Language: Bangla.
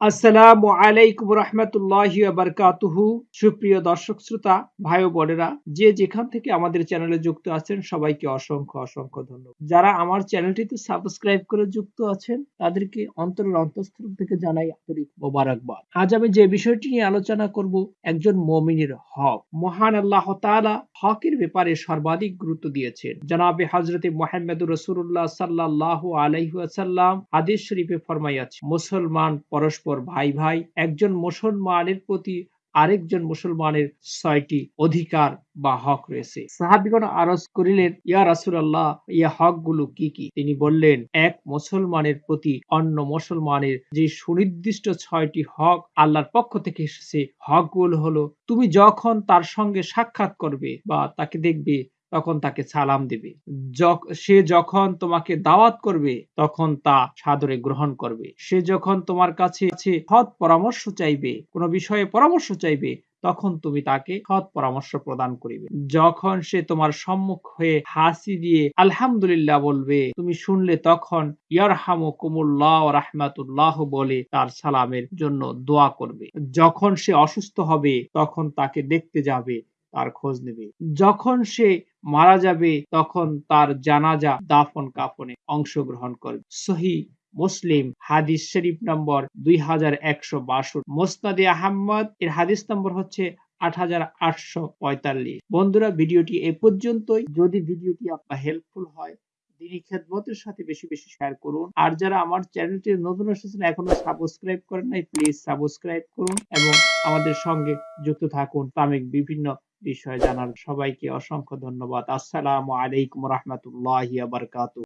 আসসালামু আলাইকুম রহমতুল্লাহি বারকাতুহু। সুপ্রিয় দর্শক শ্রোতা, ভাই বোনেরা, যে যেখান থেকে আমাদের চ্যানেলে যুক্ত আছেন, সবাইকে অসংখ্য অসংখ্য ধন্যবাদ। যারা আমার চ্যানেলটিতে সাবস্ক্রাইব করে যুক্ত আছেন, তাদেরকে অন্তরের অন্তঃস্থল থেকে জানাই আন্তরিক মোবারকবাদ। আজ আমি যে বিষয়টি নিয়ে আলোচনা করব, একজন মমিনের হক। মহান আল্লাহ তাআলা হকের ব্যাপারে সর্বাধিক গুরুত্ব দিয়েছেন। জনাবে হজরতে মোহাম্মদুর রসুল্লাহ সাল্লাহ আলাইহাসাল্লাম আদেশ শরীফে ফরমাইয়াছে, মুসলমান পরস্পর ভাই ভাই, একজন মুসলমানের প্রতি আরেকজন মুসলমানের ছয়টি অধিকার বা হক রয়েছে। সাহাবিগণ আরজ করিলেন, ইয়া রাসুলাল্লাহ, ইয়া হকগুলো কি কি? তিনি বললেন, এক মুসলমানের প্রতি অন্য মুসলমানের যে সুনির্দিষ্ট ছয়টি হক আল্লাহর পক্ষ থেকে এসেছে, হকগুলো হলো, তুমি যখন তার সঙ্গে সাক্ষাৎ করবে বা তাকে দেখবে তখন তাকে সালাম দিবে। সে যখন তোমাকে দাওয়াত করবে, তখন তা সাদরে গ্রহণ করবে। সে যখন তোমার কাছে সৎ পরামর্শ চাইবে, কোনো বিষয়ে পরামর্শ চাইবে, তখন তুমি তাকে সৎ পরামর্শ প্রদান করিবে। যখন সে তোমার সম্মুখ হয়ে হাসি দিয়ে আলহামদুলিল্লাহ বলবে, তুমি শুনলে তখন ইয়ারহামু কুমুল্লাহ রাহমাতুল্লাহ বলে তার সালামের জন্য দোয়া করবে। যখন সে অসুস্থ হবে, তখন তাকে দেখতে যাবে, তার খোঁজ নেবে। যখন সে মারা যাবে, তখন তার জানাজা দাফন কাফনে অংশগ্রহণ করবে। সহি মুসলিম হাদিস শরীফ নম্বর দুই হাজার একশো বাষট্টি। মোস্তাদে আহম্মদ এর হাদিস নম্বর হচ্ছে আট হাজার আটশো পঁয়তাল্লিশ। বন্ধুরা, ভিডিওটি এ পর্যন্তই। যদি ভিডিওটি আপনার হেল্পফুল হয়, দিনী খেদমতের সাথে বেশি বেশি শেয়ার করুন। আর যারা আমার চ্যানেলটি নতুন এসেছেন, এখনও সাবস্ক্রাইব করেন নাই প্লিজ সাবস্ক্রাইব করুন এবং আমাদের সঙ্গে যুক্ত থাকুন। ইসলামিক বিভিন্ন বিষয় জানার সবাইকে অসংখ্য ধন্যবাদ। আসসালামু আলাইকুম রহমতুল্লাহ বারকাতু